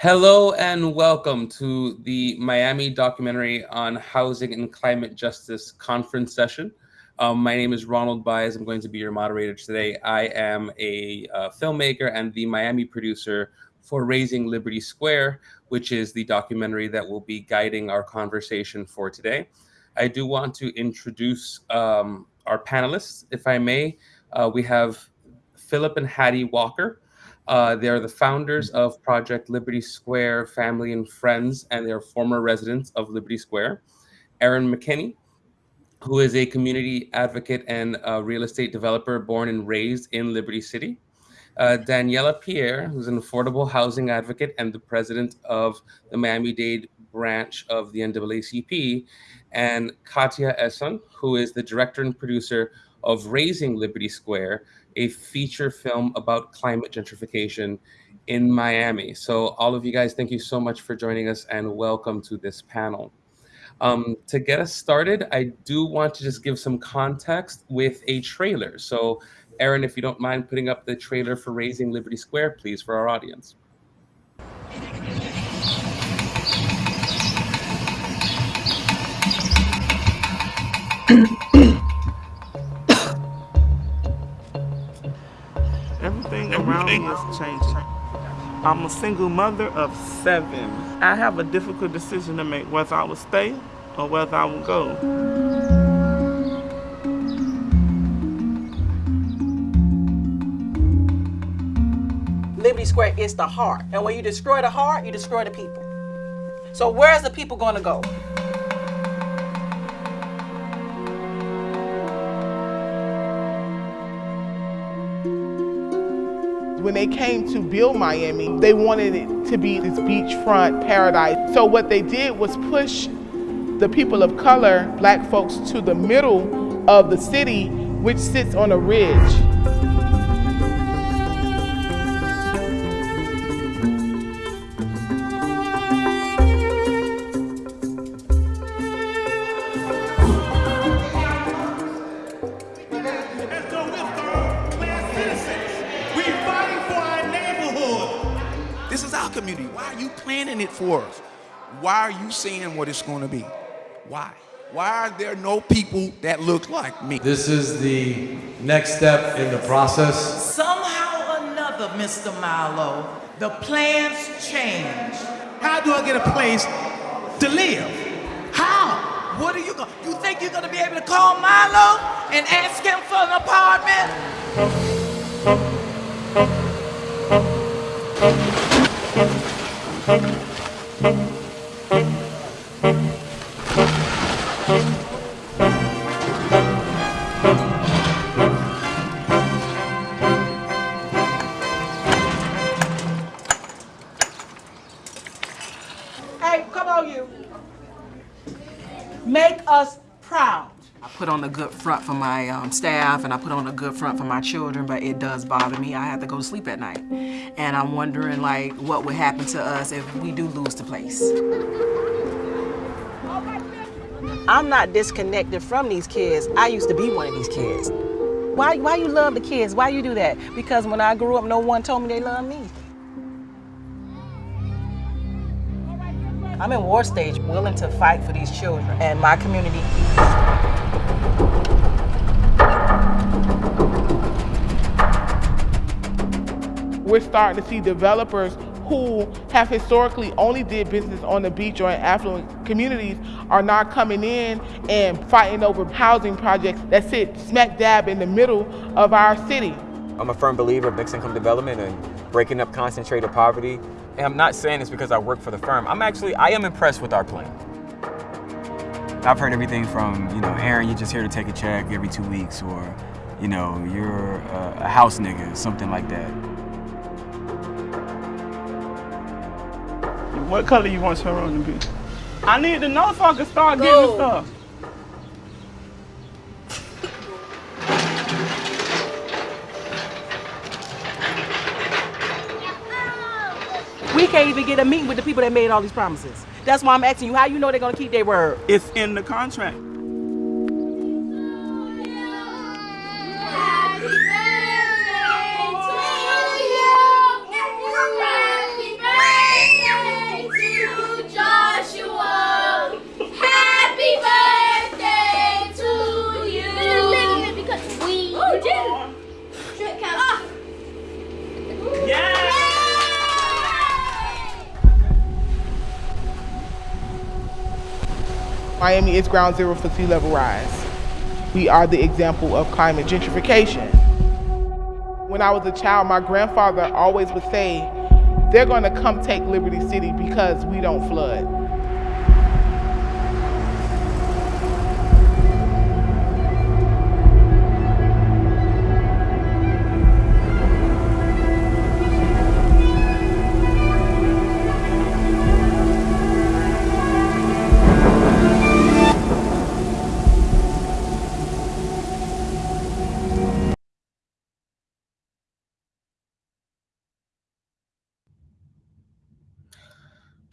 Hello and welcome to the Miami documentary on housing and climate justice conference session. Um, my name is Ronald Baez. I'm going to be your moderator today. I am a uh, filmmaker and the Miami producer for Raising Liberty Square, which is the documentary that will be guiding our conversation for today. I do want to introduce um, our panelists, if I may. Uh, we have Philip and Hattie Walker. Uh, they are the founders of Project Liberty Square Family and Friends, and they're former residents of Liberty Square. Erin McKinney, who is a community advocate and real estate developer born and raised in Liberty City. Uh, Daniella Pierre, who's an affordable housing advocate and the president of the Miami-Dade branch of the NAACP, and Katja Esson, who is the director and producer of Raising Liberty Square, a feature film about climate gentrification in Miami. So all of you guys, thank you so much for joining us and welcome to this panel. Um, to get us started, I do want to just give some context with a trailer. So Aaron, if you don't mind putting up the trailer for Raising Liberty Square, please, for our audience. Everything around me is changing. I'm a single mother of seven. I have a difficult decision to make whether I will stay or whether I will go. Liberty Square is the heart. And when you destroy the heart, you destroy the people. So where's the people going to go? When they came to build Miami, they wanted it to be this beachfront paradise. So what they did was push the people of color, black folks, to the middle of the city, which sits on a ridge. For us? Why are you saying what it's going to be? Why? Why are there no people that look like me? This is the next step in the process. Somehow or another, Mr. Milo, the plans change. How do I get a place to live? How? What are you gonna? You think you're gonna be able to call Milo and ask him for an apartment? Hey, a good front for my um, staff and I put on a good front for my children, but it does bother me. I have to go to sleep at night. And I'm wondering like what would happen to us if we do lose the place. I'm not disconnected from these kids. I used to be one of these kids. Why, why you love the kids? Why you do that? Because when I grew up, no one told me they loved me. I'm in war stage, willing to fight for these children and my community. We're starting to see developers who have historically only did business on the beach or in affluent communities are now coming in and fighting over housing projects that sit smack dab in the middle of our city. I'm a firm believer of mixed income development and breaking up concentrated poverty. And I'm not saying this because I work for the firm. I'm actually, I am impressed with our plan. I've heard everything from, you know, Aaron, you're just here to take a check every two weeks, or, you know, you're a, a house nigga, something like that. What color you want your room to be? I need to know so I can start getting stuff. We can't even get a meeting with the people that made all these promises. That's why I'm asking you how you know they're gonna keep their word. It's in the contract. Miami is ground zero for sea level rise. We are the example of climate gentrification. When I was a child, my grandfather always would say, they're gonna come take Liberty City because we don't flood.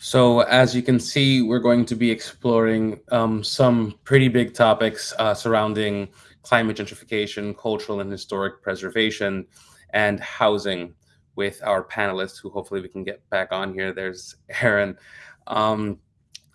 So as you can see, we're going to be exploring um, some pretty big topics uh, surrounding climate gentrification, cultural and historic preservation, and housing with our panelists who hopefully we can get back on here. There's Aaron. Um,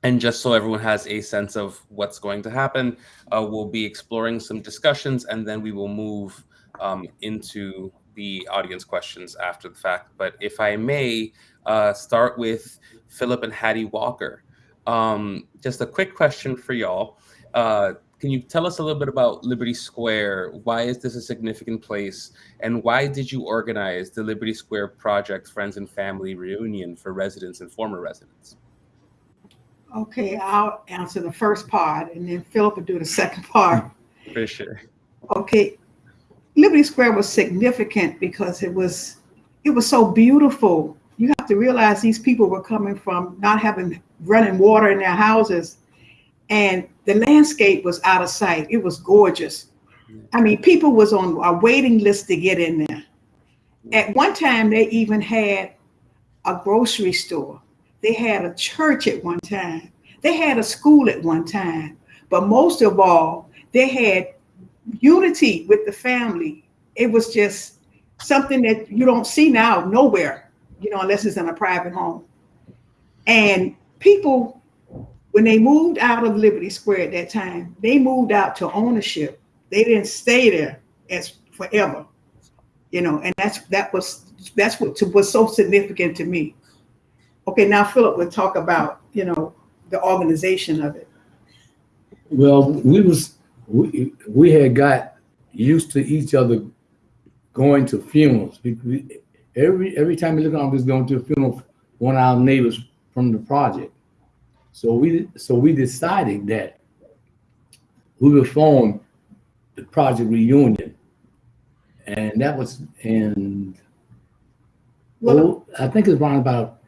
and just so everyone has a sense of what's going to happen, uh, we'll be exploring some discussions and then we will move um, into the audience questions after the fact. But if I may uh, start with Philip and Hattie Walker. Um, just a quick question for y'all. Uh, can you tell us a little bit about Liberty Square? Why is this a significant place? And why did you organize the Liberty Square Project Friends and Family Reunion for residents and former residents? Okay, I'll answer the first part and then Philip will do the second part. For sure. Okay, Liberty Square was significant because it was it was so beautiful you have to realize these people were coming from not having running water in their houses. And the landscape was out of sight. It was gorgeous. I mean people was on a waiting list to get in there. At one time they even had a grocery store. They had a church at one time. They had a school at one time. But most of all they had unity with the family. It was just something that you don't see now nowhere you know, unless it's in a private home. And people, when they moved out of Liberty Square at that time, they moved out to ownership. They didn't stay there as forever, you know, and that's that was that's what was so significant to me. Okay, now Philip would talk about you know the organization of it. Well, we was we we had got used to each other going to funerals. We, we, every every time we look around, we're going to a funeral one of our neighbors from the project. So we so we decided that we would form the project reunion, and that was in well, oh, I think it's around about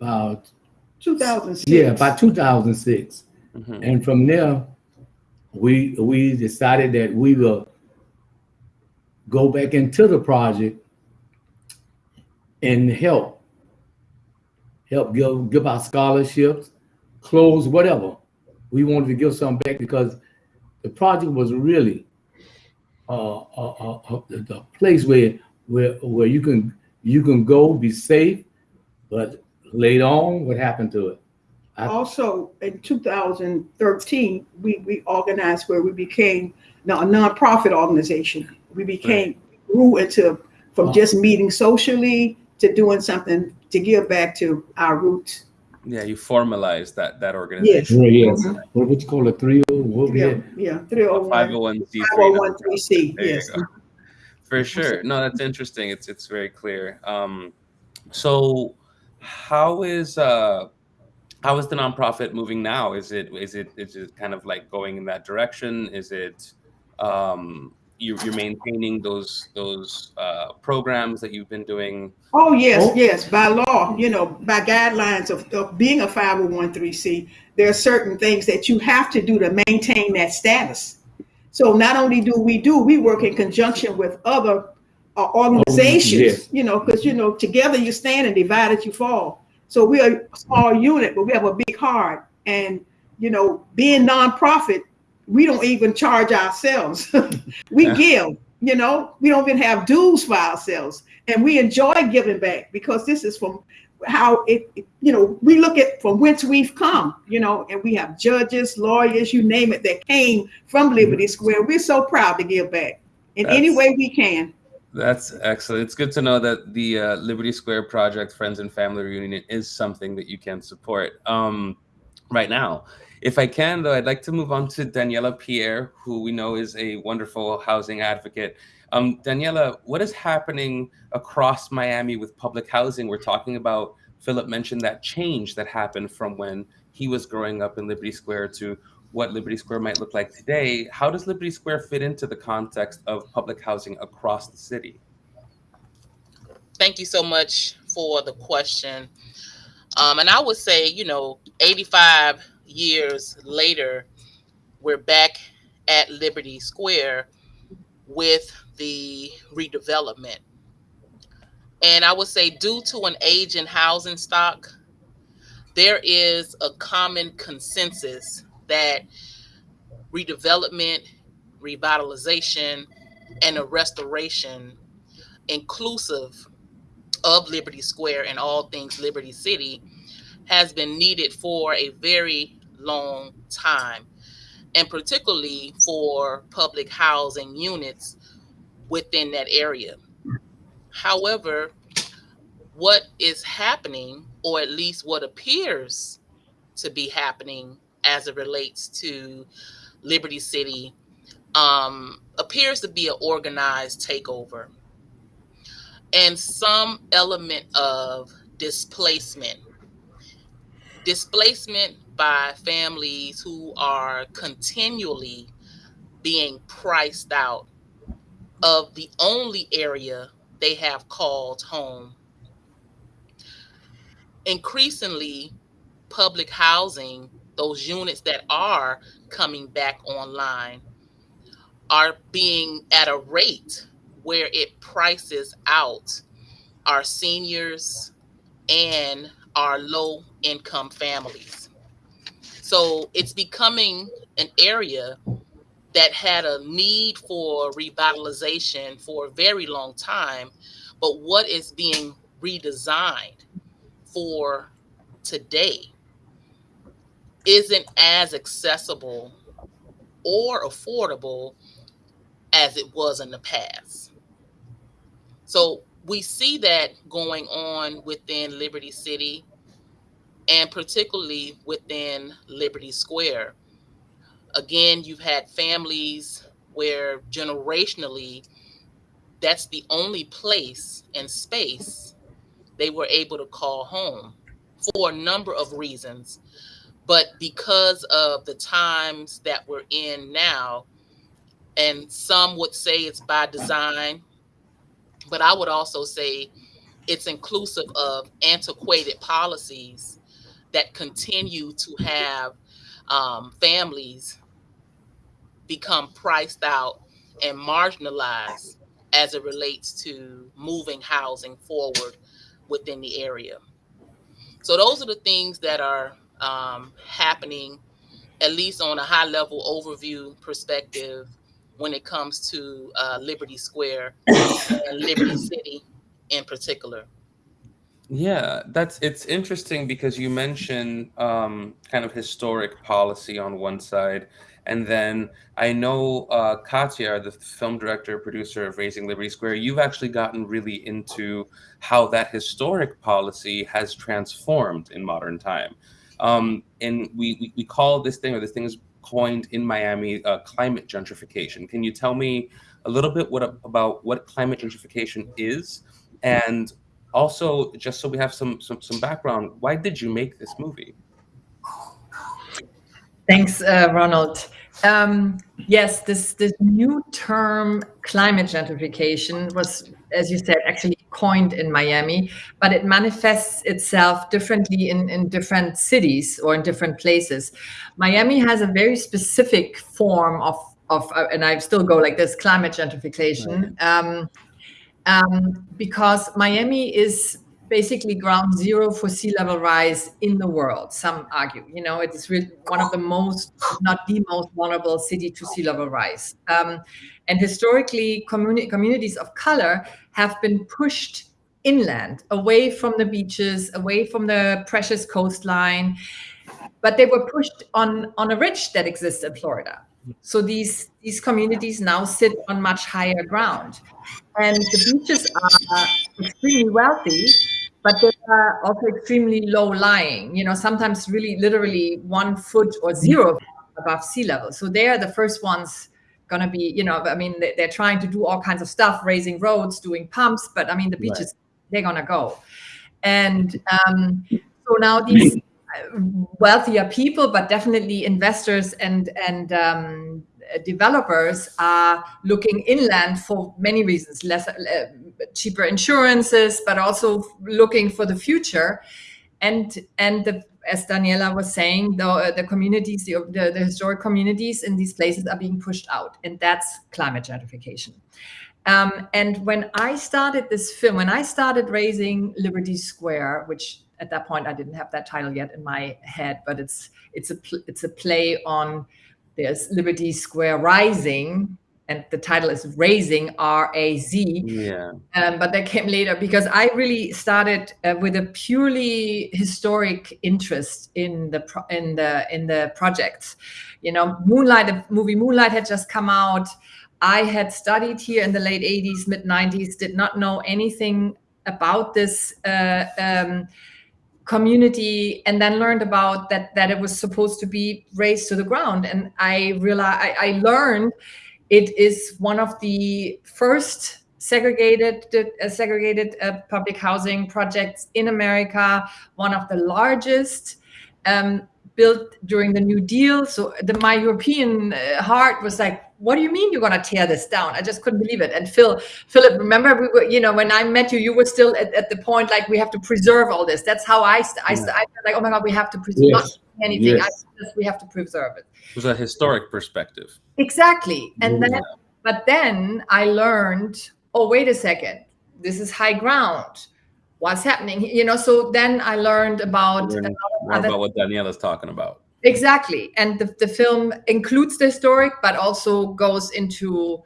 about 2006. Yeah, about 2006, mm -hmm. and from there we we decided that we will go back into the project and help, help give, give out scholarships, clothes, whatever. We wanted to give some back because the project was really uh, uh, uh, the place where where where you can you can go be safe, but later on, what happened to it? I, also, in 2013, we we organized where we became now a nonprofit organization. We became right. grew into from just meeting socially to doing something to give back to our roots. Yeah, you formalize that that organization. Yes. yes. Mm -hmm. What would you call it? Three oh what yeah, yeah, three oh one. Five oh one C. Five oh one three C. Yes. For sure. No, that's interesting. It's it's very clear. Um, so how is uh how is the nonprofit moving now? Is it is it is it kind of like going in that direction? Is it um you, you're maintaining those those uh, programs that you've been doing? Oh yes, oh. yes. By law, you know, by guidelines of, of being a 501c, there are certain things that you have to do to maintain that status. So not only do we do, we work in conjunction with other uh, organizations. Oh, yes. You know, because you know, together you stand and divided you fall. So we are a small unit, but we have a big heart. And you know, being nonprofit, we don't even charge ourselves. we yeah. give, you know, we don't even have dues for ourselves. And we enjoy giving back because this is from how it, you know, we look at from whence we've come, you know, and we have judges, lawyers, you name it, that came from Liberty Square. We're so proud to give back in that's, any way we can. That's excellent. It's good to know that the uh, Liberty Square Project Friends and Family Reunion is something that you can support. Um, right now. If I can, though, I'd like to move on to Daniella Pierre, who we know is a wonderful housing advocate. Um, Daniella, what is happening across Miami with public housing? We're talking about, Philip mentioned that change that happened from when he was growing up in Liberty Square to what Liberty Square might look like today. How does Liberty Square fit into the context of public housing across the city? Thank you so much for the question. Um, and I would say, you know, 85 years later, we're back at Liberty Square with the redevelopment. And I would say, due to an age in housing stock, there is a common consensus that redevelopment, revitalization, and a restoration inclusive of Liberty Square and all things Liberty City has been needed for a very long time, and particularly for public housing units within that area. However, what is happening, or at least what appears to be happening as it relates to Liberty City, um, appears to be an organized takeover and some element of displacement. Displacement by families who are continually being priced out of the only area they have called home. Increasingly, public housing, those units that are coming back online, are being at a rate where it prices out our seniors and our low income families. So it's becoming an area that had a need for revitalization for a very long time, but what is being redesigned for today isn't as accessible or affordable as it was in the past. So we see that going on within Liberty City and particularly within Liberty Square. Again, you've had families where generationally that's the only place and space they were able to call home for a number of reasons. But because of the times that we're in now, and some would say it's by design, but I would also say it's inclusive of antiquated policies that continue to have um, families become priced out and marginalized as it relates to moving housing forward within the area. So those are the things that are um, happening, at least on a high level overview perspective when it comes to uh, Liberty Square and Liberty City in particular. Yeah, that's it's interesting because you mentioned um, kind of historic policy on one side, and then I know uh, Katja, the film director producer of Raising Liberty Square, you've actually gotten really into how that historic policy has transformed in modern time. Um, and we, we, we call this thing, or this thing is coined in Miami uh, climate gentrification. Can you tell me a little bit what about what climate gentrification is, and also just so we have some some, some background, why did you make this movie? Thanks, uh, Ronald. Um, yes, this this new term, climate gentrification, was, as you said, actually coined in Miami, but it manifests itself differently in, in different cities or in different places. Miami has a very specific form of, of uh, and I still go like this, climate gentrification, um, um, because Miami is basically ground zero for sea level rise in the world. Some argue, you know, it is really one of the most, not the most vulnerable city to sea level rise. Um, and historically, communi communities of color have been pushed inland, away from the beaches, away from the precious coastline, but they were pushed on, on a ridge that exists in Florida. So these, these communities now sit on much higher ground. And the beaches are extremely wealthy, but they are also extremely low lying. You know, sometimes really literally one foot or zero above sea level. So they are the first ones going to be, you know, I mean, they, are trying to do all kinds of stuff, raising roads, doing pumps, but I mean, the beaches, right. they're going to go. And um, so now these wealthier people, but definitely investors and, and um, developers are looking inland for many reasons, less uh, cheaper insurances, but also looking for the future. And, and the as Daniella was saying, the, uh, the communities, the, the, the, historic communities in these places are being pushed out, and that's climate gentrification. Um, and when I started this film, when I started raising Liberty Square, which at that point I didn't have that title yet in my head, but it's it's a it's a play on there's Liberty Square Rising, and the title is Raising R A Z. Yeah. Um, but that came later because I really started uh, with a purely historic interest in the pro- in the in the projects. You know, Moonlight, the movie Moonlight had just come out. I had studied here in the late 80s, mid 90s, did not know anything about this uh, um, community and then learned about that that it was supposed to be razed to the ground and i realized I, I learned it is one of the first segregated uh, segregated uh, public housing projects in America, one of the largest. Um, built during the New Deal. So the, my European uh, heart was like, what do you mean you're going to tear this down? I just couldn't believe it. And Phil, Philip, remember, we were, you know, when I met you, you were still at, at the point like we have to preserve all this. That's how I, I, yeah. I, I like, oh my God, we have to preserve yes. anything. Yes. Just, we have to preserve it. It was a historic perspective. Exactly. And then, but then I learned, oh, wait a second, this is high ground. What's happening? You know, so then I learned about, learned about what Daniella's talking about. Exactly. And the, the film includes the historic, but also goes into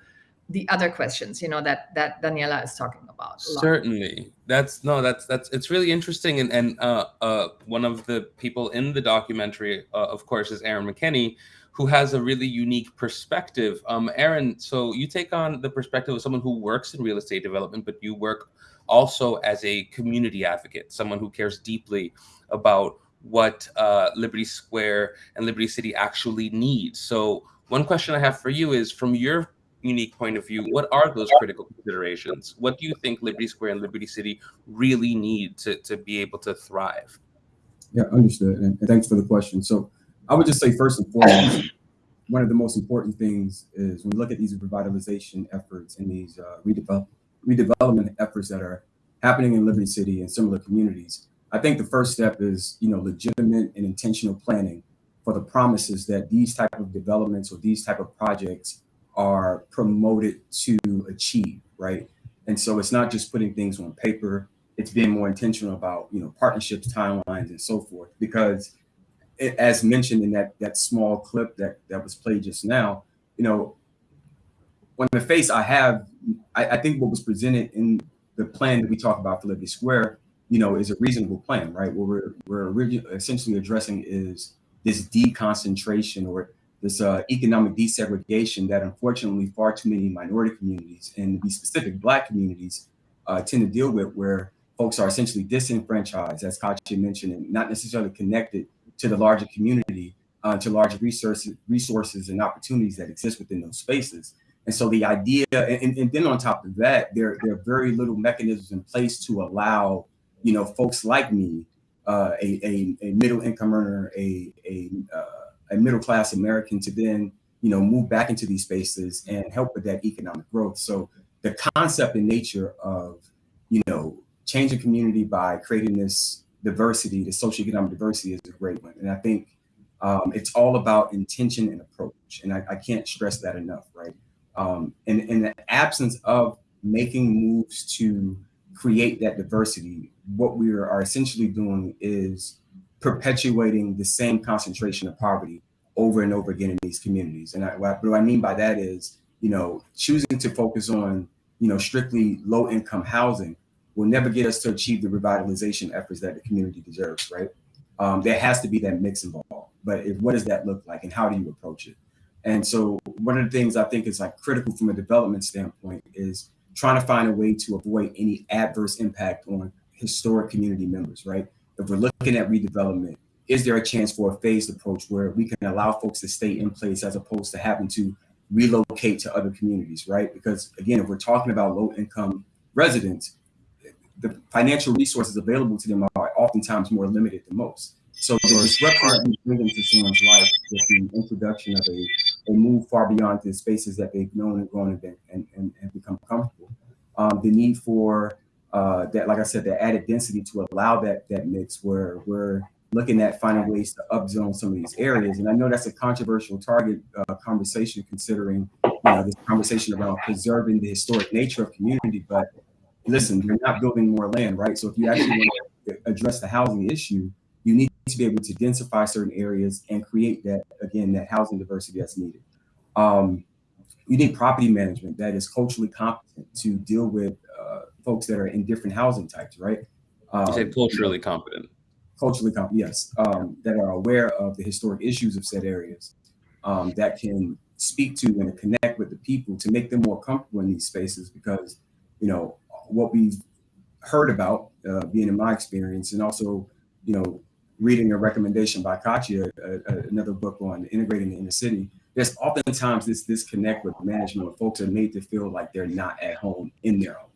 the other questions, you know, that that Daniella is talking about. Certainly. That's no, that's that's it's really interesting. And and uh uh one of the people in the documentary, uh, of course, is Aaron McKenney, who has a really unique perspective. Um, Aaron, so you take on the perspective of someone who works in real estate development, but you work also as a community advocate, someone who cares deeply about what uh, Liberty Square and Liberty City actually need. So one question I have for you is, from your unique point of view, what are those critical considerations? What do you think Liberty Square and Liberty City really need to, to be able to thrive? Yeah, understood. And, thanks for the question. So I would just say first and foremost, one of the most important things is when we look at these revitalization efforts and these uh, redevelop, redevelopment efforts that are happening in Liberty City and similar communities, I think the first step is, you know, legitimate and intentional planning for the promises that these type of developments or these type of projects are promoted to achieve, right? And so it's not just putting things on paper, it's being more intentional about, you know, partnerships, timelines, and so forth, because as mentioned in that that small clip that that was played just now, you know, on the face I have, I, I think what was presented in the plan that we talk about for Liberty Square, you know, is a reasonable plan, right? What we're we're essentially addressing is this deconcentration or this uh, economic desegregation that unfortunately far too many minority communities and to be specific black communities uh, tend to deal with where folks are essentially disenfranchised, as Katja mentioned, and not necessarily connected to the larger community, uh, to larger resources, resources and opportunities that exist within those spaces. And so the idea, and, and then on top of that, there, there are very little mechanisms in place to allow, you know, folks like me, uh, a, a, a, middle income earner, a, a, uh, a middle class American to then, you know, move back into these spaces and help with that economic growth. So the concept and nature of, you know, changing community by creating this diversity, the socioeconomic diversity is a great one. And I think um, it's all about intention and approach. And I, I can't stress that enough, right? Um, and in the absence of making moves to create that diversity, what we are essentially doing is perpetuating the same concentration of poverty over and over again in these communities. And I, what, I mean by that is, you know, choosing to focus on, you know, strictly low income housing will never get us to achieve the revitalization efforts that the community deserves, right? Um, there has to be that mix involved. But if, what does that look like and how do you approach it? And so one of the things I think is like critical from a development standpoint is trying to find a way to avoid any adverse impact on historic community members, right? If we're looking at redevelopment, is there a chance for a phased approach where we can allow folks to stay in place as opposed to having to relocate to other communities, right? Because again, if we're talking about low income residents, the financial resources available to them are oftentimes more limited than most. So the disruption that we bring into someone's life with the introduction of a, a move far beyond the spaces that they've known and grown and, been, and, and, and become comfortable. Um, the need for uh, that, like I said, the added density to allow that that mix where we're looking at finding ways to upzone some of these areas. And I know that's a controversial target uh, conversation considering you know, this conversation around preserving the historic nature of community. But listen, you're not building more land, right? So if you actually want to address the housing issue, to be able to densify certain areas and create that, again, that housing diversity that's needed. Um, you need property management that is culturally competent to deal with uh, folks that are in different housing types, right? Um, you said culturally competent. Culturally competent, yes, um, that are aware of the historic issues of said areas, um, that can speak to and connect with the people to make them more comfortable in these spaces because, you know, what we've heard about, uh, being in my experience, and also, you know, reading a recommendation by Katja, uh, another book on integrating the inner city, there's oftentimes this disconnect with management where folks are made to feel like they're not at home in their home.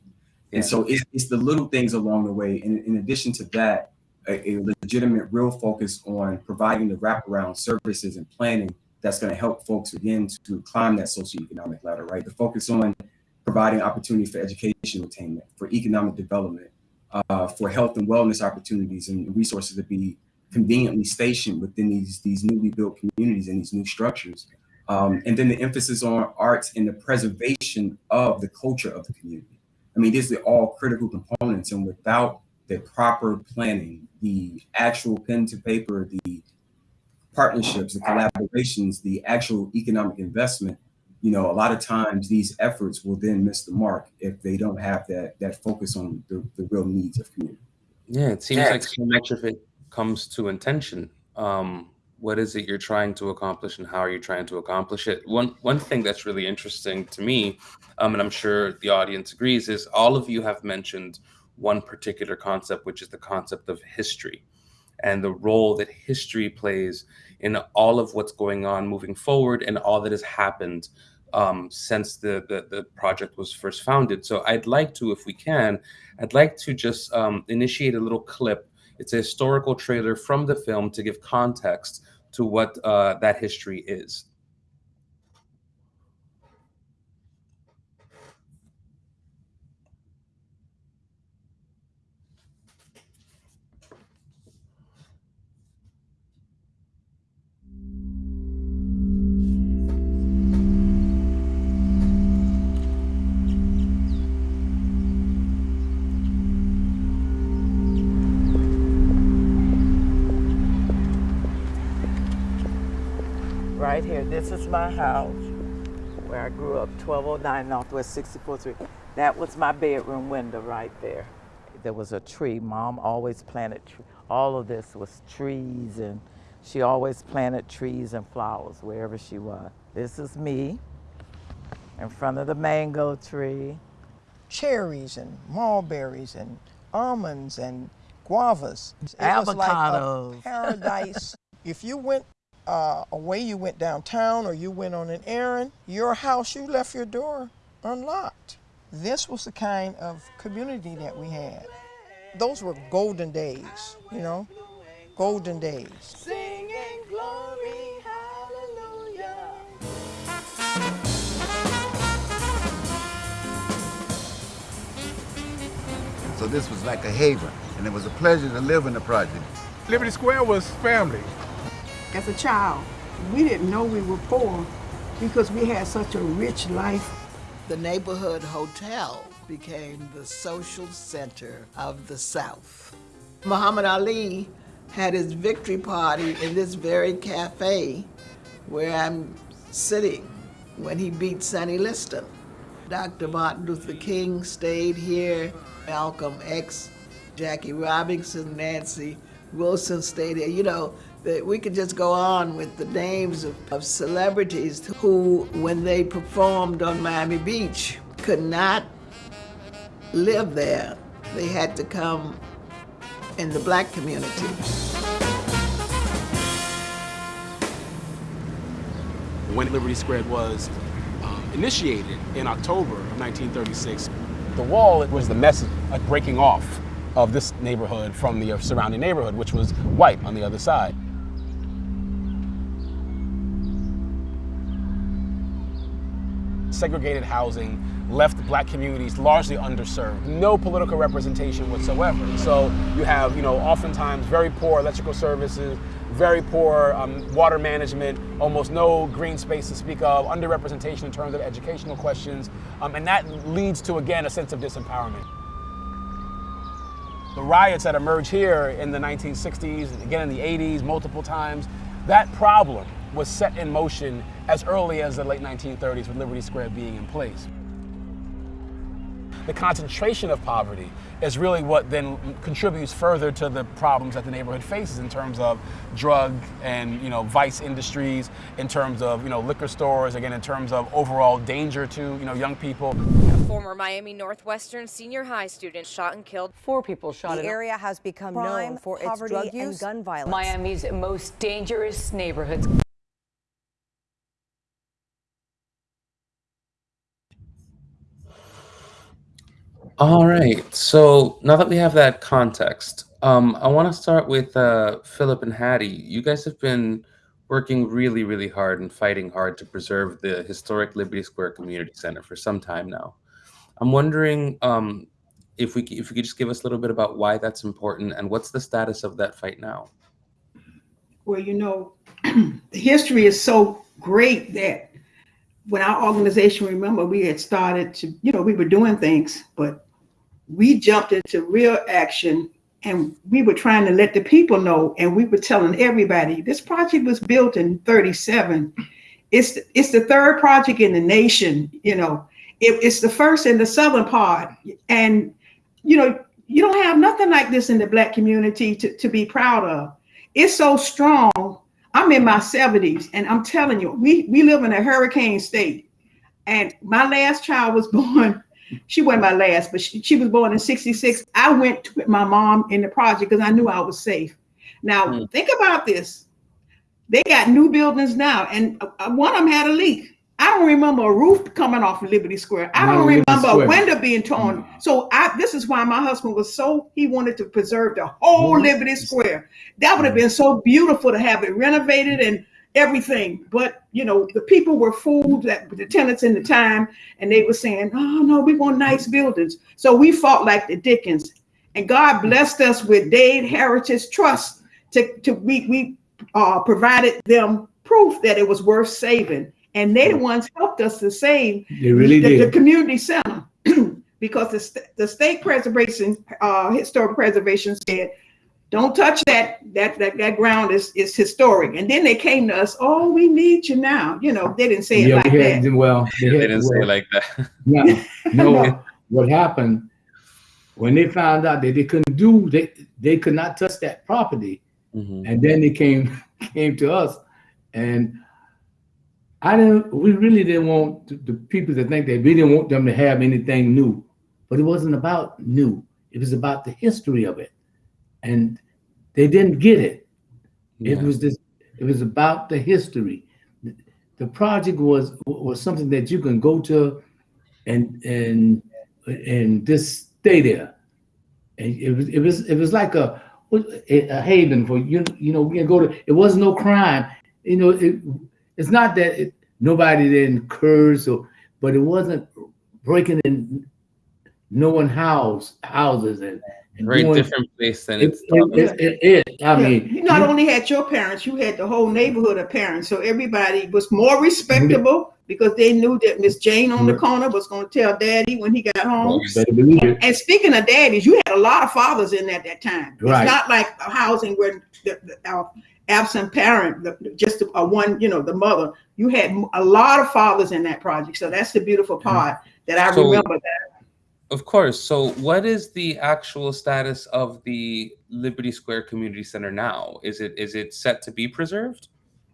And so it's, it's the little things along the way. And in addition to that, a, a legitimate real focus on providing the wraparound services and planning that's going to help folks again to, to climb that socioeconomic ladder, right? The focus on providing opportunity for education attainment, for economic development, uh, for health and wellness opportunities and resources to be conveniently stationed within these, these newly built communities and these new structures. Um, and then the emphasis on arts and the preservation of the culture of the community. I mean, these are all critical components and without the proper planning, the actual pen to paper, the partnerships, the collaborations, the actual economic investment, you know, a lot of times these efforts will then miss the mark if they don't have that that focus on the, the real needs of community. Yeah, it seems like so much of it comes to intention. Um, what is it you're trying to accomplish and how are you trying to accomplish it? One one thing that's really interesting to me, um, and I'm sure the audience agrees, is all of you have mentioned one particular concept, which is the concept of history and the role that history plays in all of what's going on moving forward and all that has happened um, since the, the, the project was first founded. So I'd like to, if we can, I'd like to just um, initiate a little clip. It's a historical trailer from the film to give context to what uh, that history is. Right here. This is my house where I grew up, 1209 Northwest 64th Street. That was my bedroom window right there. There was a tree. Mom always planted tree. All of this was trees, and she always planted trees and flowers wherever she was. This is me in front of the mango tree. Cherries and mulberries and almonds and guavas. It Avocados. Was like a paradise. if you went uh, away, you went downtown or you went on an errand, your house, you left your door unlocked. This was the kind of community that we had. Those were golden days, you know, golden days. Singing glory, hallelujah. So this was like a haven, and it was a pleasure to live in the project. Liberty Square was family. As a child, we didn't know we were poor because we had such a rich life. The neighborhood hotel became the social center of the South. Muhammad Ali had his victory party in this very cafe where I'm sitting when he beat Sonny Liston. Dr. Martin Luther King stayed here, Malcolm X, Jackie Robinson, Nancy Wilson stayed here. You know, that we could just go on with the names of, of celebrities who, when they performed on Miami Beach, could not live there. They had to come in the black community. When Liberty Square was um, initiated in October of 1936, the wall was the message, a breaking off of this neighborhood from the surrounding neighborhood, which was white on the other side. Segregated housing left black communities largely underserved. No political representation whatsoever. So you have, you know, oftentimes very poor electrical services, very poor um, water management, almost no green space to speak of, underrepresentation in terms of educational questions, um, and that leads to, again, a sense of disempowerment. The riots that emerged here in the 1960s, again in the 80s, multiple times, that problem was set in motion as early as the late 1930s with Liberty Square being in place the concentration of poverty is really what then contributes further to the problems that the neighborhood faces in terms of drug and you know vice industries, in terms of you know liquor stores, again in terms of overall danger to you know young people. A former Miami Northwestern senior high student shot and killed. Four people shot. The area has become crime, known for its drug use and gun violence. Miami's most dangerous neighborhoods. All right. So now that we have that context, um, I want to start with uh, Philip and Hattie. You guys have been working really, really hard and fighting hard to preserve the historic Liberty Square Community Center for some time now. I'm wondering um, if we if you could just give us a little bit about why that's important and what's the status of that fight now. Well, you know, the history is so great that when our organization, remember, we had started to, you know, we were doing things, but we jumped into real action and we were trying to let the people know and we were telling everybody this project was built in 37 it's it's the third project in the nation you know. It, it's the first in the southern part. And you know you don't have nothing like this in the black community to, to be proud of. It's so strong. I'm in my 70s and i'm telling you we we live in a hurricane state. And my last child was born she wasn't my last, but she, she was born in 66. I went with my mom in the project because I knew I was safe. Now, mm. think about this. They got new buildings now, and uh, one of them had a leak. I don't remember a roof coming off of Liberty Square. I don't remember a window being torn. Mm. So I, this is why my husband was so he wanted to preserve the whole mm. Liberty Square. That would have been so beautiful to have it renovated and everything. But you know, the people were fooled that the tenants in the time, and they were saying, "Oh no, we want nice buildings." So we fought like the Dickens, and God blessed us with Dade Heritage Trust to to we we uh, provided them proof that it was worth saving, and they the ones helped us to save they really the, did. the community center. because the, st- the state preservation, uh, historic preservation said don't touch that that that that ground is is historic and then they came to us oh we need you now you know they didn't say it yeah, like we had, that well they, They had- didn't say it like that. no, no. what happened when they found out that they couldn't do they they could not touch that property, mm-hmm. and then they came came to us, and I didn't. We really didn't want the, the people to think that we didn't want them to have anything new, but it wasn't about new. It was about the history of it, and they didn't get it. It was this. It was about the history. The- project was was something that you can go to, and and and just stay there. And it was it was it was like a a haven for you. You know, we can go to. It wasn't no crime. You know, it, it's not that it, nobody didn't curse or, but it wasn't breaking in no one house houses and. And Very doing- different place than it, it's. it, it, it, it- I Yeah, mean, you not only had your parents, you had the whole neighborhood of parents. So everybody was more respectable because they knew that Miss Jane on the corner was going to tell daddy when he got home. you better. And speaking of daddies, you had a lot of fathers in at that time. Right. It's not like a housing where the, the our absent parent, the, just a one, you know, the mother. You had a lot of fathers in that project. So that's the beautiful mm-hmm. part that I So- remember that. Of course. So, what is the actual status of the Liberty Square Community Center now? Is it is it set to be preserved?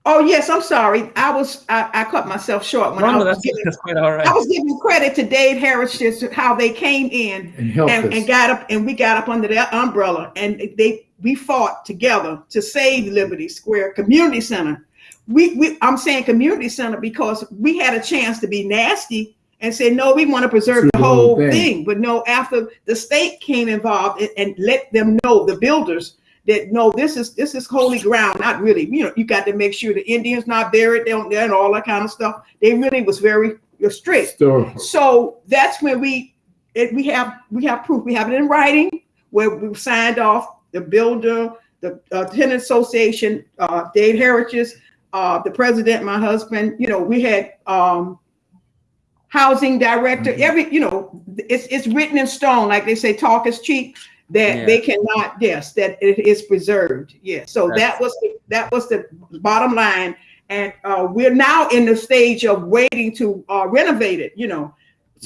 Oh yes, I'm sorry. I was I, I cut myself short when No, I was that's, giving, that's quite all right. I was giving credit to Dade Heritage just how they came in And helped and, us. and got up and we got up under that umbrella and they we fought together to save Liberty Square Community Center. We, we I'm saying community center because we had a chance to be nasty and said, no, we want to preserve the whole thing. But no, after the state came involved and, and let them know the builders that no, this is this is holy ground. Not really, you know, you got to make sure the Indians not buried down there and all that kind of stuff. They really was very strict. Historical. So that's when we it, we have we have proof. We have it in writing where we signed off the builder, the uh, tenant association, uh, Dade Heritage, uh, the president, my husband. You know, we had um, housing director. Mm-hmm. Every you know, it's it's written in stone. Like they say, talk is cheap. That Yeah. they cannot. Yes, that it is preserved. Yeah. So That's- that was the, that was the bottom line. And uh, we're now in the stage of waiting to uh, renovate it. You know.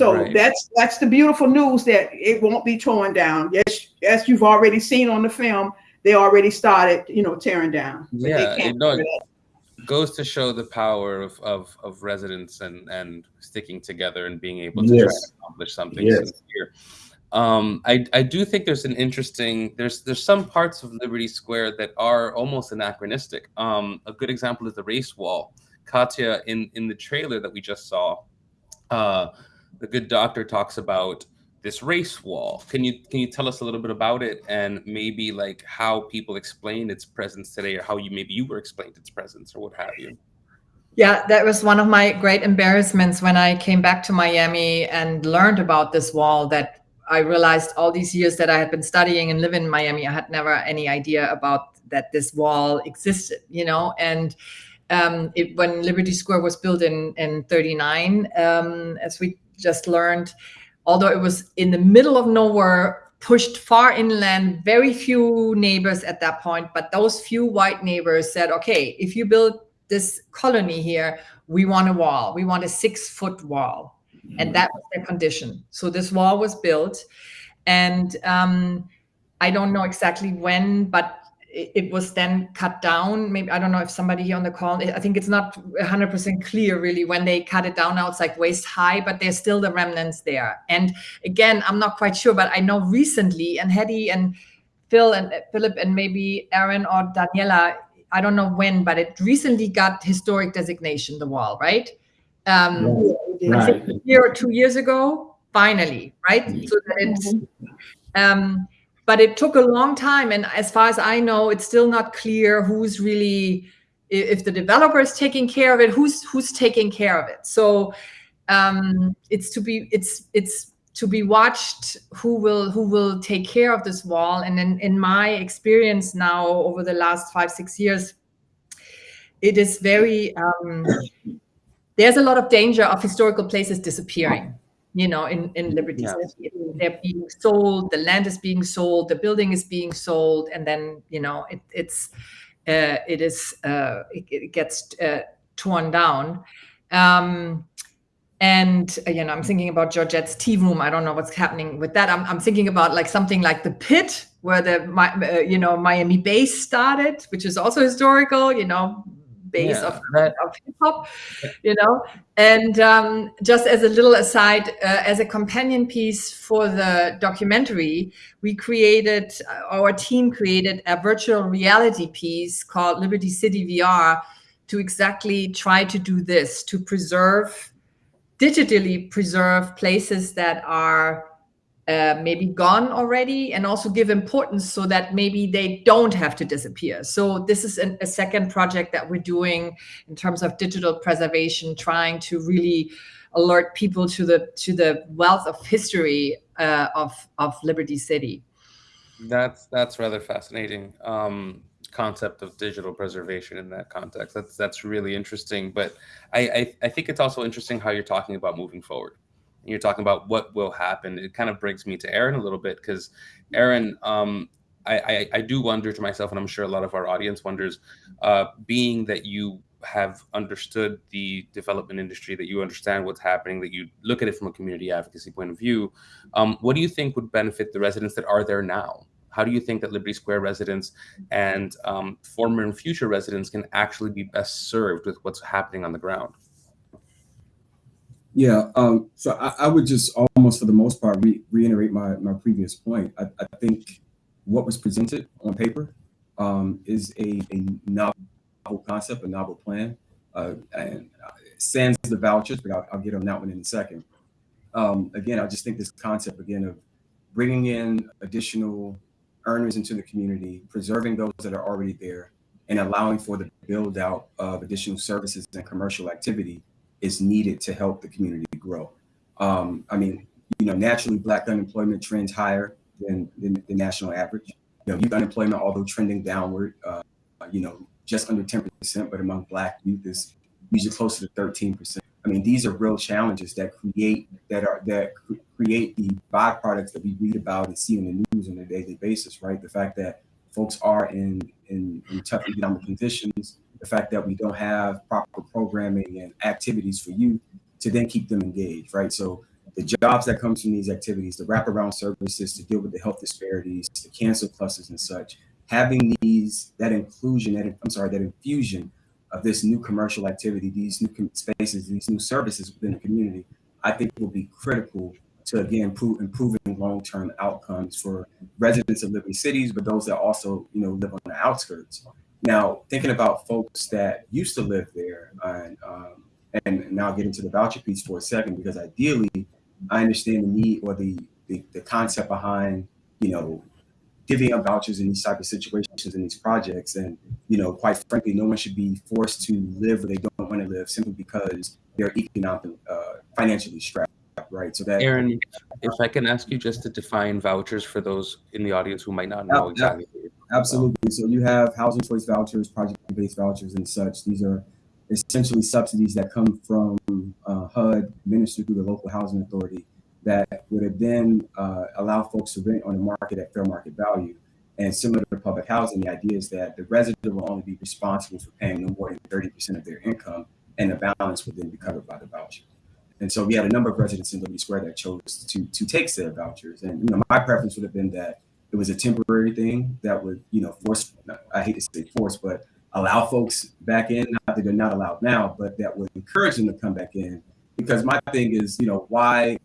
So Right. that's that's the beautiful news that it won't be torn down. Yes, as you've already seen on the film, they already started, you know, tearing down. Yeah, it, no, it goes to show the power of, of, of residents and, and sticking together and being able to Yes. accomplish something Yes. sincere. Um, I, I do think there's an interesting there's there's some parts of Liberty Square that are almost anachronistic. Um, a good example is the race wall. Katja in in the trailer that we just saw, uh, the good doctor talks about this race wall. Can you can you tell us a little bit about it and maybe like how people explain its presence today, or how you maybe you were explained its presence, or what have you? Yeah, that was one of my great embarrassments when I came back to Miami and learned about this wall that I realized all these years that I had been studying and living in Miami, I had never any idea about that this wall existed, you know, and um, it, when Liberty Square was built in, in 39, um, as we just learned, although it was in the middle of nowhere, pushed far inland, very few neighbors at that point, but those few white neighbors said, okay, if you build this colony here, we want a wall. We want a six foot wall. And that was their condition. So this wall was built. And um, I don't know exactly when, but it, it was then cut down. Maybe I don't know if somebody here on the call, I think it's not 100% clear really when they cut it down. Now it's like waist high, but there's still the remnants there. And again, I'm not quite sure, but I know recently, and Hattie and Phil and Philip and maybe Aaron or Daniella, I don't know when, but it recently got historic designation, the wall, right? Um, think Right. a year or two years ago, finally, right? So that um, but it took a long time, and as far as I know, it's still not clear who's really, if the developer is taking care of it, who's who's taking care of it. So um, it's to be it's it's to be watched who will who will take care of this wall. And in in my experience now over the last five six years, it is very um, there's a lot of danger of historical places disappearing you know in in liberty Yeah. They're being sold the land is being sold the building is being sold and then you know it, it's uh, it is uh, it, it gets uh, torn down um and uh, you know i'm thinking about georgette's tea room. I don't know what's happening with that. I'm, I'm thinking about like something like the pit where the Mi- uh, you know miami bass started which is also historical you know base Yeah, of, that- of hip hop you know. And um, just as a little aside uh, as a companion piece for the documentary we created uh, our team created a virtual reality piece called liberty city vr to exactly try to do this to preserve digitally preserve places that are uh, maybe gone already and also give importance so that maybe they don't have to disappear. So this is an, a second project that we're doing in terms of digital preservation, trying to really alert people to the to the wealth of history uh, of of Liberty City. That's that's rather fascinating um, concept of digital preservation in that context. That's that's really interesting. But I, I I think it's also interesting how you're talking about moving forward. And You're talking about what will happen. It kind of brings me to Aaron a little bit because Aaron, um, I, I I do wonder to myself, and I'm sure a lot of our audience wonders, uh, being that you have understood the development industry, that you understand what's happening, that you look at it from a community advocacy point of view. Um, what do you think would benefit the residents that are there now? How do you think that Liberty Square residents and um, former and future residents can actually be best served with what's happening on the ground? Yeah, um, so I, I, would just almost for the most part re reiterate my, my previous point. I, I, think what was presented on paper um, is a, a novel concept, a novel plan, uh, and sans the vouchers, but I'll, I'll, get on that one in a second. Um, again, I just think this concept again of bringing in additional earners into the community, preserving those that are already there, and allowing for the build out of additional services and commercial activity is needed to help the community grow. Um, I mean, you know, naturally, black unemployment trends higher than, than the national average. You know, youth unemployment, although trending downward, uh, you know, just under 10%, but among black youth is usually closer to 13%. I mean, these are real challenges that create that are that create the byproducts that we read about and see in the news on a daily basis, right? The fact that folks are in in, in tough economic conditions, the fact that we don't have proper programming and activities for youth to then keep them engaged, right? So the jobs that comes from these activities, the wraparound services to deal with the health disparities, the cancer clusters and such, having these, that inclusion, that I'm sorry, that infusion of this new commercial activity, these new spaces, these new services within the community, I think will be critical to again improving long-term outcomes for residents of living cities, but those that also you know live on the outskirts. Now, thinking about folks that used to live there, and, um, and now get into the voucher piece for a second, because ideally, I understand the need or the, the, the concept behind, you know, giving up vouchers in these type of situations in these projects. And, you know, quite frankly, no one should be forced to live where they don't want to live simply because they're economically, uh, financially strapped, right? So that- Aaron, if I can ask you just to define vouchers for those in the audience who might not know exactly. Absolutely. So you have housing choice vouchers, project-based vouchers and such. These are essentially subsidies that come from uh, HUD, administered through the local housing authority, that would have then uh, allow folks to rent on the market at fair market value. And similar to public housing, the idea is that the resident will only be responsible for paying no more than 30% of their income, and the balance would then be covered by the voucher. And so we had a number of residents in Liberty Square that chose to to take said vouchers. And you know, my preference would have been that it was a temporary thing that would, you know, force, I hate to say force, but allow folks back in, not that they're not allowed now, but that would encourage them to come back in. Because my thing is, you know, why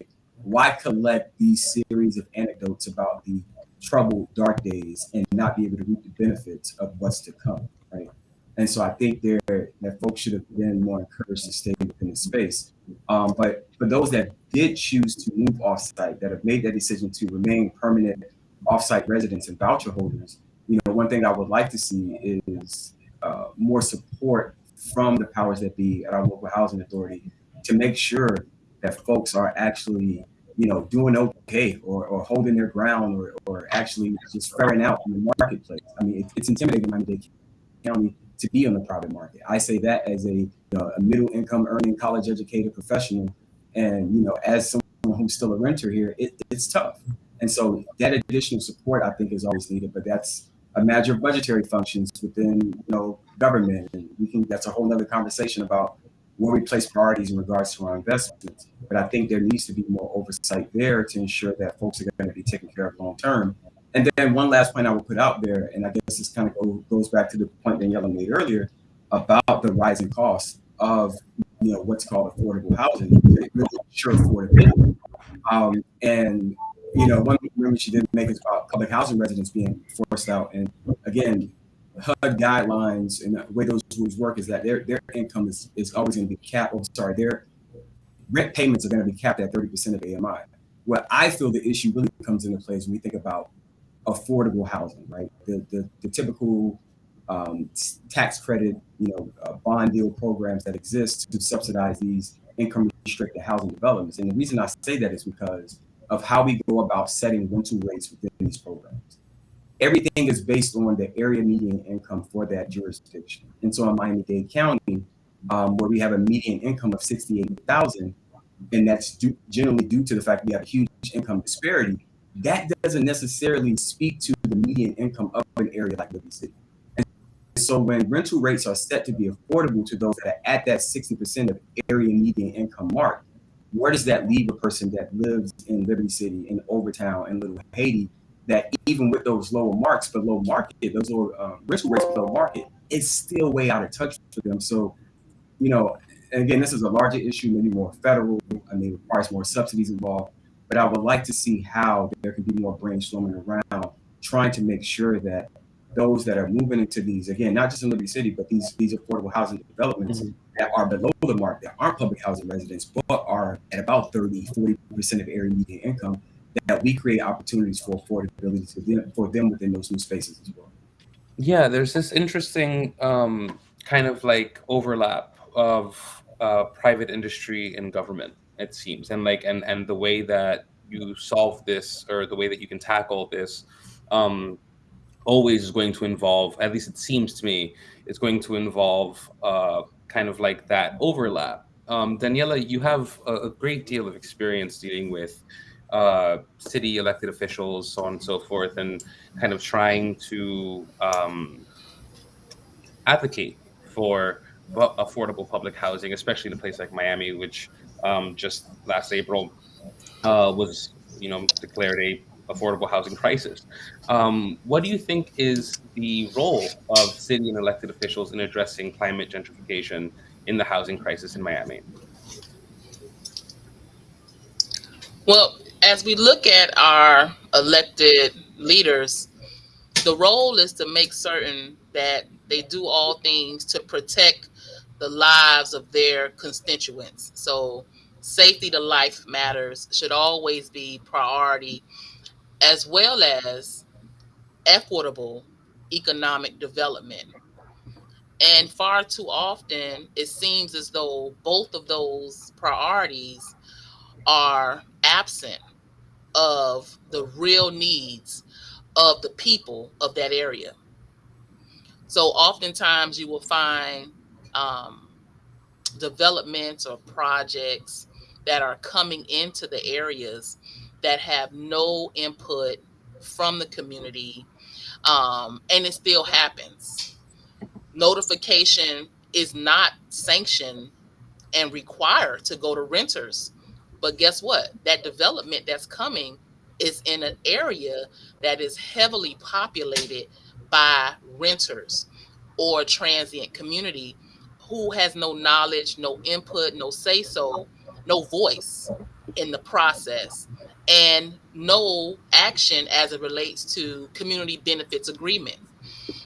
why collect these series of anecdotes about the troubled dark days and not be able to reap the benefits of what's to come, right? And so I think there that folks should have been more encouraged to stay within the space. Um, but for those that did choose to move off-site, that have made that decision to remain permanent off-site residents and voucher holders, you know, one thing I would like to see is uh, more support from the powers that be at our local housing authority to make sure that folks are actually, you know, doing okay or, or holding their ground or, or actually just faring out in the marketplace. I mean, it, it's intimidating in Miami-Dade County to be on the private market. I say that as a, you know, a middle income earning college educated professional. And, you know, as someone who's still a renter here, it, it's tough. And so that additional support I think is always needed, but that's a matter of budgetary functions within you know government. And we can that's a whole other conversation about where we place priorities in regards to our investments. But I think there needs to be more oversight there to ensure that folks are going to be taken care of long term. And then one last point I would put out there, and I guess this kind of goes back to the point Daniella made earlier about the rising costs of you know what's called affordable housing, really sure affordability. Um, and you know, one remember she didn't make is about public housing residents being forced out. And again, HUD guidelines and the way those rules work is that their their income is, is always going to be capped. Oh, sorry, their rent payments are going to be capped at 30% of AMI. What I feel the issue really comes into place when we think about affordable housing, right? The the, the typical um, tax credit, you know, uh, bond deal programs that exist to subsidize these income restricted housing developments. And the reason I say that is because of how we go about setting rental rates within these programs. Everything is based on the area median income for that jurisdiction. And so in Miami-Dade County, um, where we have a median income of 68,000, and that's due, generally due to the fact we have a huge income disparity, that doesn't necessarily speak to the median income of an area like Liberty City. And so when rental rates are set to be affordable to those that are at that 60% of area median income mark, where does that leave a person that lives in Liberty City, in Overtown, in Little Haiti, that even with those lower marks below market, those lower uh, rental rates below market, it's still way out of touch for them. So, you know, again, this is a larger issue, maybe more federal. I mean, requires more subsidies involved. But I would like to see how there can be more brainstorming around trying to make sure that those that are moving into these, again, not just in Liberty City, but these these affordable housing developments mm-hmm. that are below the mark, that aren't public housing residents, but are at about 30, 40% of area median income, that we create opportunities for affordability to them, for them within those new spaces as well. Yeah, there's this interesting um, kind of like overlap of uh, private industry and government, it seems, and like and and the way that you solve this or the way that you can tackle this um, always is going to involve, at least it seems to me, it's going to involve uh, kind of like that overlap. Um, Daniella, you have a, a, great deal of experience dealing with uh, city elected officials, so on and so forth, and kind of trying to um, advocate for affordable public housing, especially in a place like Miami, which um, just last April uh, was, you know, declared a affordable housing crisis. Um, what do you think is the role of city and elected officials in addressing climate gentrification in the housing crisis in Miami? Well, as we look at our elected leaders, the role is to make certain that they do all things to protect the lives of their constituents. So safety to life matters should always be priority as well as equitable economic development. And far too often, it seems as though both of those priorities are absent of the real needs of the people of that area. So oftentimes you will find um, developments or projects that are coming into the areas that have no input from the community, um, and it still happens. Notification is not sanctioned and required to go to renters. But guess what? That development that's coming is in an area that is heavily populated by renters or transient community who has no knowledge, no input, no say so, no voice in the process and no action as it relates to community benefits agreement.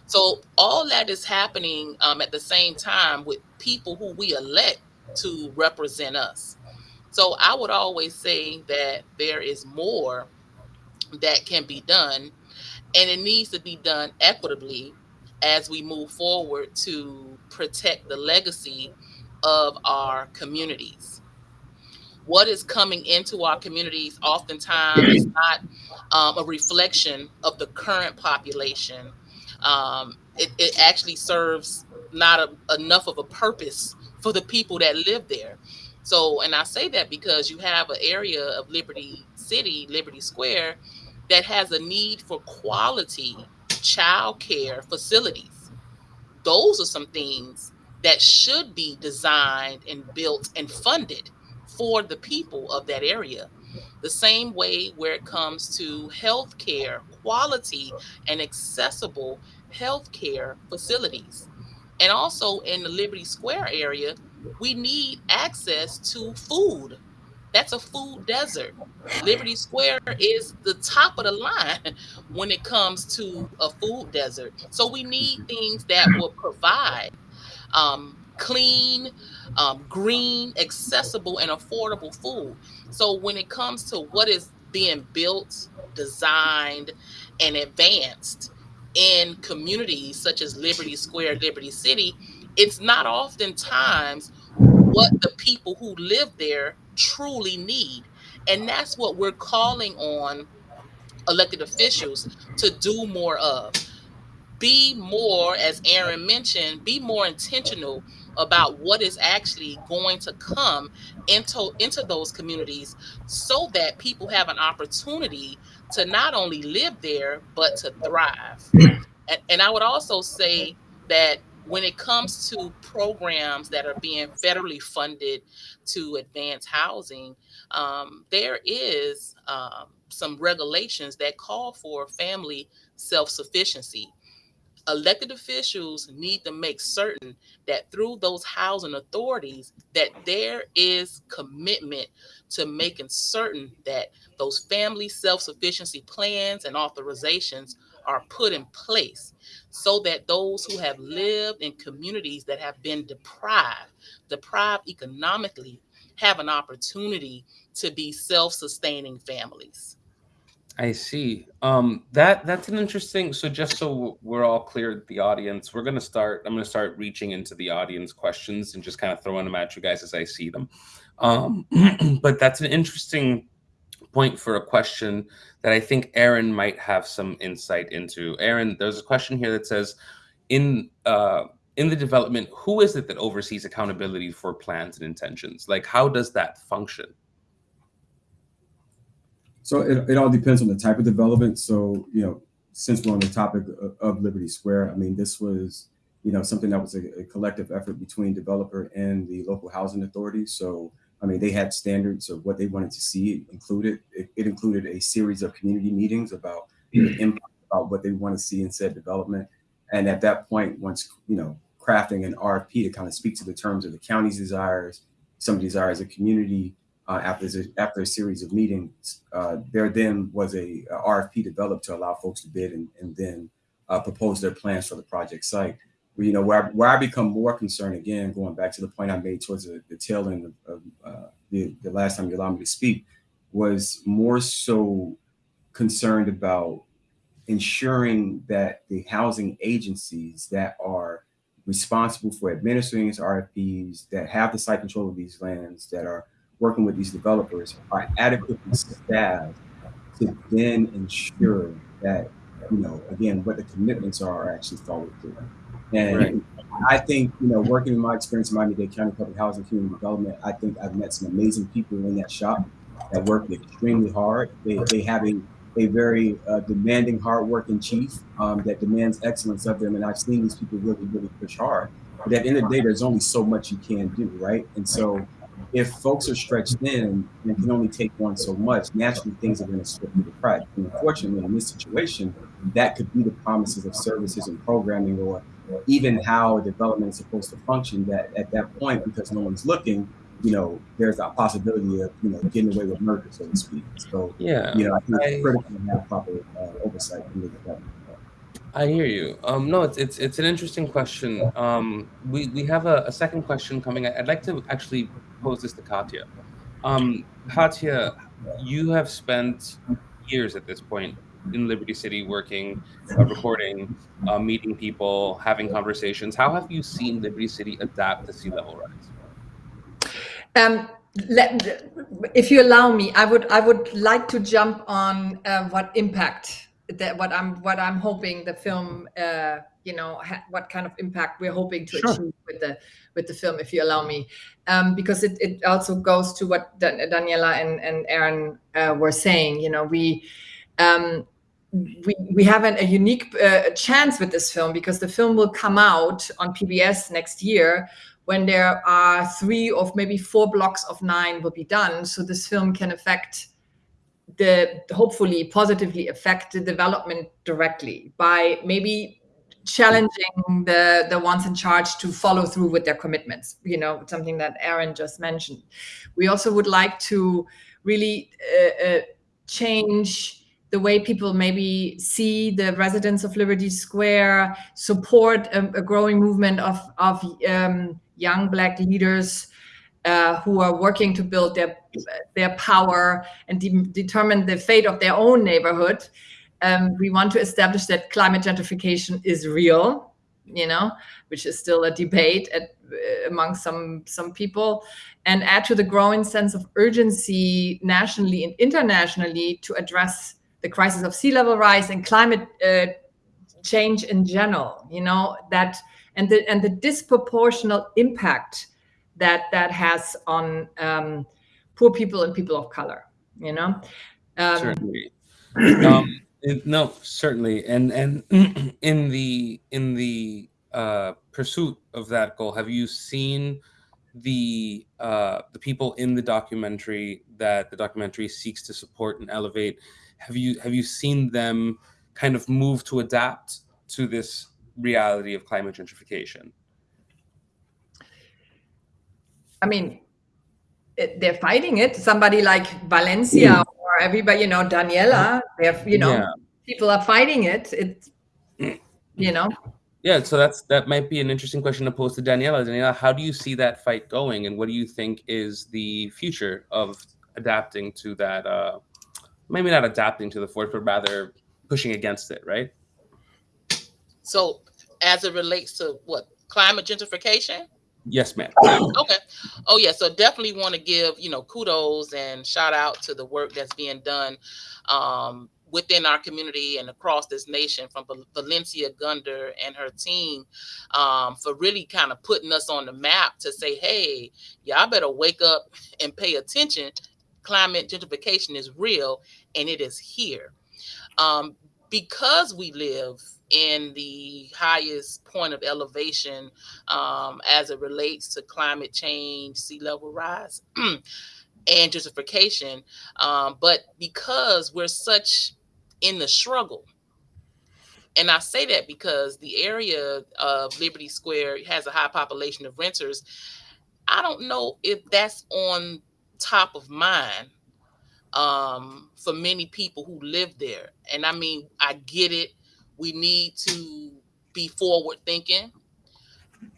So all that is happening um, at the same time with people who we elect to represent us. So I would always say that there is more that can be done, and it needs to be done equitably as we move forward to protect the legacy of our communities what is coming into our communities oftentimes is not um, a reflection of the current population. Um, it, it, actually serves not a, enough of a purpose for the people that live there. So, and I say that because you have an area of Liberty City, Liberty Square, that has a need for quality child care facilities. Those are some things that should be designed and built and funded for the people of that area. The same way where it comes to healthcare, quality and accessible healthcare facilities. And also in the Liberty Square area, we need access to food. That's a food desert. Liberty Square is the top of the line when it comes to a food desert. So we need things that will provide um, clean, um, green, accessible, and affordable food. So when it comes to what is being built, designed, and advanced in communities such as Liberty Square, Liberty City, it's not oftentimes what the people who live there truly need. And that's what we're calling on elected officials to do more of. Be more, as Aaron mentioned, be more intentional about what is actually going to come into into those communities so that people have an opportunity to not only live there but to thrive and, and i would also say that when it comes to programs that are being federally funded to advance housing um, there is um, some regulations that call for family self-sufficiency. Elected officials need to make certain that through those housing authorities that there is commitment to making certain that those family self-sufficiency plans and authorizations are put in place so that those who have lived in communities that have been deprived deprived economically have an opportunity to be self-sustaining families I see. Um, that that's an interesting. So just so we're all clear, the audience, we're gonna start. I'm gonna start reaching into the audience questions and just kind of throwing them at you guys as I see them. Um, but that's an interesting point for a question that I think Aaron might have some insight into. Aaron, there's a question here that says, in uh, in the development, who is it that oversees accountability for plans and intentions? Like, how does that function? So it, it all depends on the type of development. So, you know, since we're on the topic of, of Liberty Square, I mean, this was, you know, something that was a, a, collective effort between developer and the local housing authority. So, I mean, they had standards of what they wanted to see included. It, it included a series of community meetings about the impact, about what they want to see in said development. And at that point, once, you know, crafting an RFP to kind of speak to the terms of the county's desires, some desires of community, uh, after, after a series of meetings, uh, there then was a, a, RFP developed to allow folks to bid and, and then uh, propose their plans for the project site. You know, where I, where I become more concerned, again, going back to the point I made towards the, the tail end of, of uh, the, the last time you allowed me to speak, was more so concerned about ensuring that the housing agencies that are responsible for administering these RFPs, that have the site control of these lands, that are working with these developers are adequately staffed to then ensure that, you know, again, what the commitments are, are actually followed through. And right. I think, you know, working in my experience in Miami-Dade County Public Housing Community Development, I think I've met some amazing people in that shop that work extremely hard. They, they have a, a very uh, demanding, hardworking chief um, that demands excellence of them. And I've seen these people really, really push hard. But at the end of the day, there's only so much you can do, right? And so if folks are stretched thin and can only take one so much, naturally things are going to slip through the cracks. And unfortunately, in this situation, that could be the promises of services and programming or even how development is supposed to function that at that point, because no one's looking, you know, there's a possibility of, you know, getting away with murder, so to speak. So, yeah, you know, I think it's critical to have proper uh, oversight in the development. I hear you. Um, no, it's it's it's an interesting question. Um, we we have a, a second question coming. I'd like to actually pose this to Katja. Um, Katja, you have spent years at this point in Liberty City working, uh, recording, uh, meeting people, having conversations. How have you seen Liberty City adapt to sea level rise? Um, let, if you allow me, I would I would like to jump on uh, what impact that what I'm what I'm hoping the film uh, you know what kind of impact we're hoping to sure. achieve with the with the film if you allow me um, because it, it also goes to what Daniella and, and Aaron uh, were saying you know we um, we, we have an, a unique uh, chance with this film because the film will come out on PBS next year when there are three or maybe four blocks of nine will be done. So this film can affect the hopefully positively affect the development directly by maybe challenging the the ones in charge to follow through with their commitments you know something that aaron just mentioned. We also would like to really uh, uh, change the way people maybe see the residents of liberty square support a, a growing movement of of um, young black leaders uh, who are working to build their their power and de determine the fate of their own neighborhood. Um, we want to establish that climate gentrification is real, you know, which is still a debate at, uh, among some some people, and add to the growing sense of urgency nationally and internationally to address the crisis of sea level rise and climate uh, change in general. You know that and the and the disproportional impact that that has on um, poor people and people of color. You know. Um, certainly. um, no, certainly, and and in the in the uh, pursuit of that goal, have you seen the uh, the people in the documentary that the documentary seeks to support and elevate, have you have you seen them kind of move to adapt to this reality of climate gentrification? I mean, it, they're fighting it. Somebody like Valencia or everybody, you know, Daniella, they're, you know, Yeah. people are fighting it. It's, you know, Yeah, so that's that might be an interesting question to pose to Daniella. Daniella, how do you see that fight going, and what do you think is the future of adapting to that? Uh, maybe not adapting to the force, but rather pushing against it, right? So, as it relates to what climate gentrification? Yes, ma'am. Okay. Oh yeah. So definitely want to give you know kudos and shout out to the work that's being done um, within our community and across this nation from Val- Valencia Gunder and her team um, for really kind of putting us on the map to say, hey, y'all better wake up and pay attention. Climate gentrification is real and it is here. Um, because we live in the highest point of elevation um, as it relates to climate change, sea level rise, and gentrification. Um, but because we're such in the struggle, and I say that because the area of Liberty Square has a high population of renters. I don't know if that's on top of mind um, for many people who live there. And I mean, I get it. We need to be forward thinking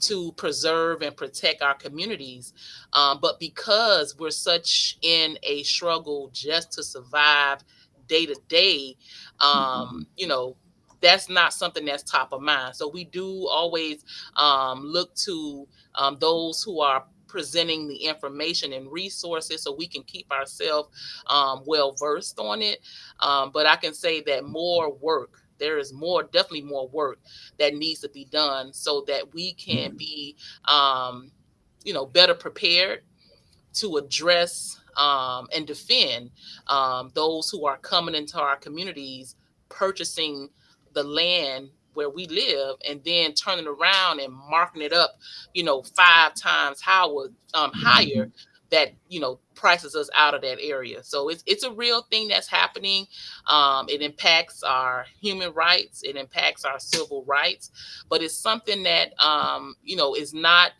to preserve and protect our communities. Um, but because we're such in a struggle just to survive day to day, um, you know, that's not something that's top of mind. So we do always um, look to um, those who are presenting the information and resources so we can keep ourselves um, well versed on it. Um, but I can say that more work, there is more, definitely more work that needs to be done so that we can be, um, you know, better prepared to address um, and defend um, those who are coming into our communities, purchasing the land where we live, and then turning around and marking it up, you know, five times how um, higher that you know prices us out of that area. So it's it's a real thing that's happening. Um, it impacts our human rights. It impacts our civil rights, but it's something that um, you know is not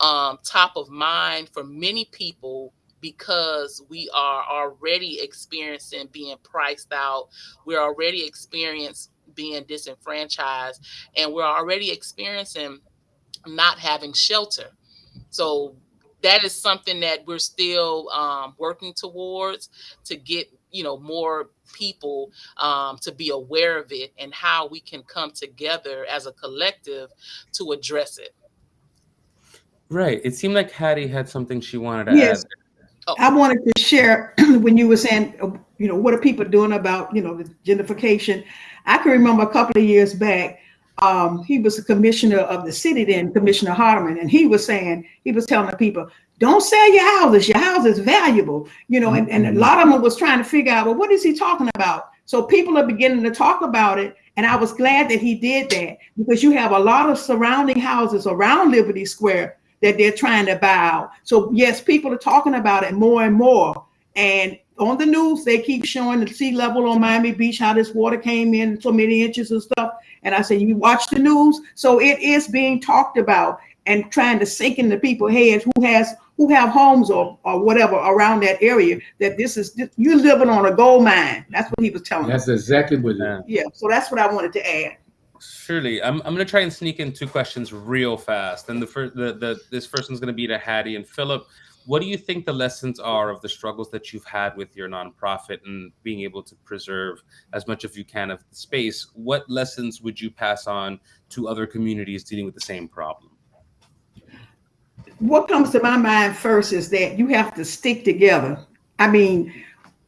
um, top of mind for many people because we are already experiencing being priced out. We're already experiencing being disenfranchised, and we're already experiencing not having shelter. So that is something that we're still um, working towards to get you know more people um, to be aware of it and how we can come together as a collective to address it. Right. It seemed like Hattie had something she wanted to Yes. add. I wanted to share when you were saying, uh, you know, what are people doing about, you know, the gentrification? I can remember a couple of years back, um, he was the commissioner of the city then, Commissioner Hardemon, and he was saying, he was telling the people, don't sell your houses. Your house is valuable, you know, and, and a lot of them was trying to figure out, well, what is he talking about? So people are beginning to talk about it. And I was glad that he did that because you have a lot of surrounding houses around Liberty Square that they're trying to buy out. So yes, people are talking about it more and more. And on the news, they keep showing the sea level on Miami Beach, how this water came in so many inches and stuff. And I say, you watch the news. So it is being talked about and trying to sink into people's heads who has who have homes or, or whatever around that area that this is this, you're living on a gold mine. That's what he was telling us. That's exactly what it is. Yeah. So that's what I wanted to add. Surely, I'm, I'm gonna try and sneak in two questions real fast. And the first, the, the this first one's gonna be to Hattie and Philip. What do you think the lessons are of the struggles that you've had with your nonprofit and being able to preserve as much as you can of the space? What lessons would you pass on to other communities dealing with the same problem? what comes to my mind first is that you have to stick together. I mean,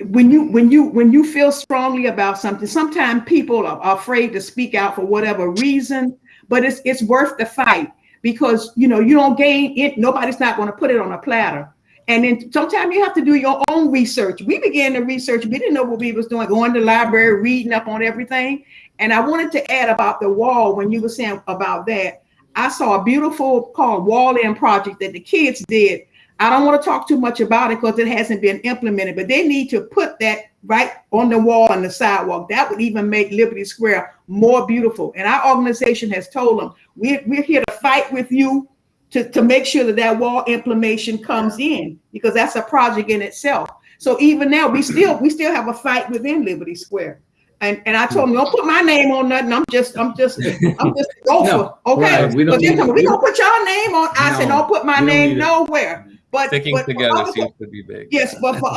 when you when you when you feel strongly about something, sometimes people are, afraid to speak out for whatever reason, but it's it's worth the fight because you know you don't gain it. Nobody's not going to put it on a platter. And then sometimes you have to do your own research. We began to research. We didn't know what we was doing, going to the library, reading up on everything. And I wanted to add about the wall when you were saying about that. I saw a beautiful called Wall In project that the kids did. I don't want to talk too much about it because it hasn't been implemented, but they need to put that right on the wall on the sidewalk. That would even make Liberty Square more beautiful. And our organization has told them, we're, we're here to fight with you to, to make sure that that wall implementation comes in because that's a project in itself. So even now, we still we still have a fight within Liberty Square. And and I told them, don't put my name on nothing. I'm just I'm just I'm just a gopher. No, okay. right. We don't need- we we don't- put your name on. I said, No, don't put my name it. nowhere. But Sticking but together other- seems to be big. Yes, but for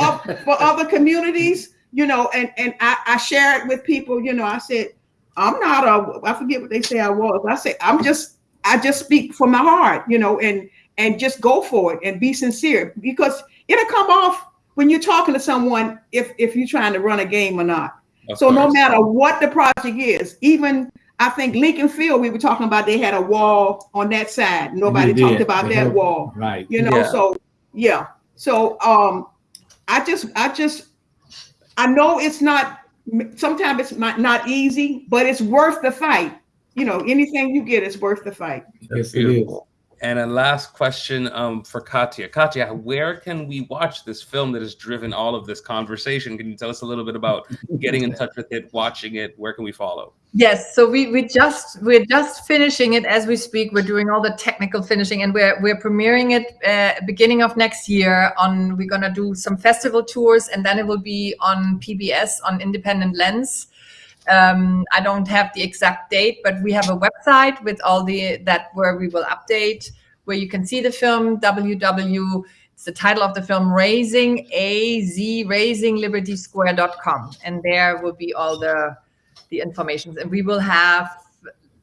for other communities, you know, and and I, I share it with people. You know, I said I'm not a. I forget what they say I was. I say I'm just. I just speak from my heart, you know, and and just go for it and be sincere because it'll come off when you're talking to someone if if you're trying to run a game or not. Of so no matter what the project is, even I think Lincoln Field, we were talking about they had a wall on that side. Nobody They talked did. about They that had- wall Right. you know Yeah. so yeah so um i just i just i know it's not sometimes it's not, not easy but it's worth the fight you know anything you get is worth the fight That's beautiful. And a last question um, for Katja. Katja, where can we watch this film that has driven all of this conversation? Can you tell us a little bit about getting in touch with it, watching it? Where can we follow? Yes, so we, we just we're just finishing it as we speak. We're doing all the technical finishing, and we're we're premiering it uh, beginning of next year. On we're gonna do some festival tours, and then it will be on PBS on Independent Lens. Um, I don't have the exact date, but we have a website with all the that where we will update where you can see the film. www. It's the title of the film, Razing Az Razing Liberty Square.com, and there will be all the the information. And we will have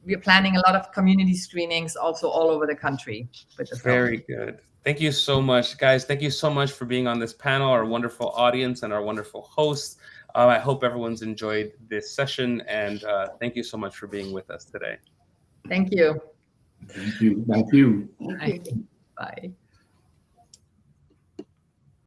we're planning a lot of community screenings also all over the country with the film. Very good. Thank you so much, guys. Thank you so much for being on this panel, our wonderful audience, and our wonderful hosts. Uh, I hope everyone's enjoyed this session, and uh, thank you so much for being with us today. Thank you. Thank you. Thank you. Thank you.